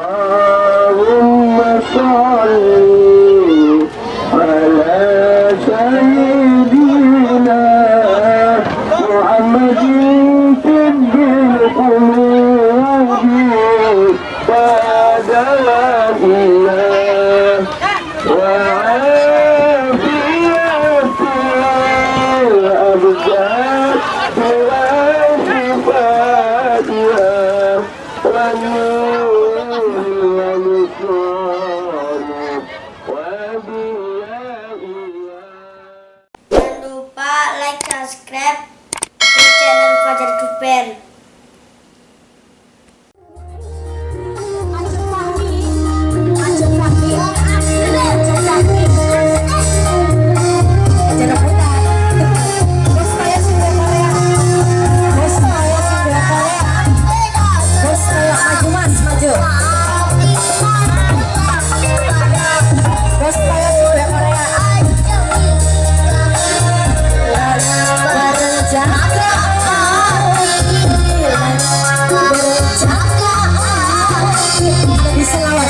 world. Subscribe di channel Fajar Duper. Salamat.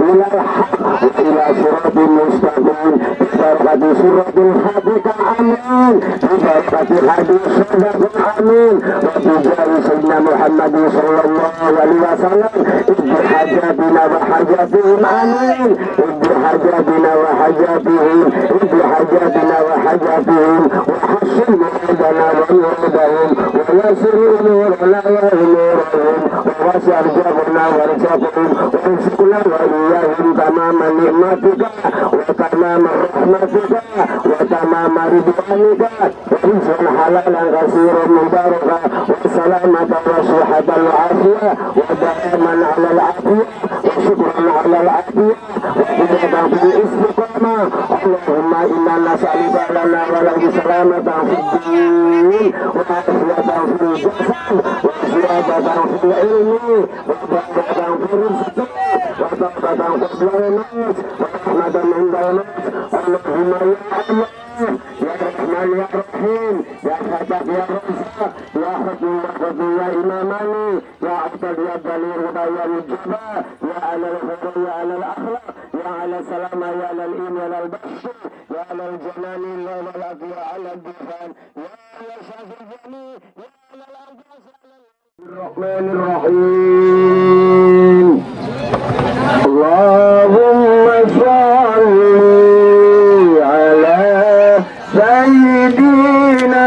إلى الحق وإلى صراط مستقيم. ببركة سورة الحديث آمين. ببركة حديث صدق آمين. وبجاه سيدنا محمد صلى الله عليه وسلم اد حاجاتنا وحاجاتهم آمين. اد حاجاتنا وحاجاتهم اد حاجاتنا وحاجاتهم وحسن مرادنا ومرادهم ويسر أمورنا Wa wasi arjabuna wa arjabahum Wa rizquna wa iyahum tamama nikmatika Wa tamama rahmatika Wa tamama ridwanika Wa rizqan halalan kasiran mubaraka Wa salamata wa suhata al-afiyah Wa daiman ala al-afiyah Wa syukran ala al-afiyah Wa hidatan fi istiqamah Allahumma inna nas'aluka lana wa salamatan fi din Wa afiyatan fi jasad Wa ziyadatan fi ilmi Wa barakatan fi rizqi Wa taqatan fi nas Wa rahmatan inda nas Allahumma ya Allah Ya Rahman ya Rahim يا ذا الجلال يا على الدخان يا يشاف الجميع يا ذا الأرض الرحمن الرحيم. اللهم صل على سيدنا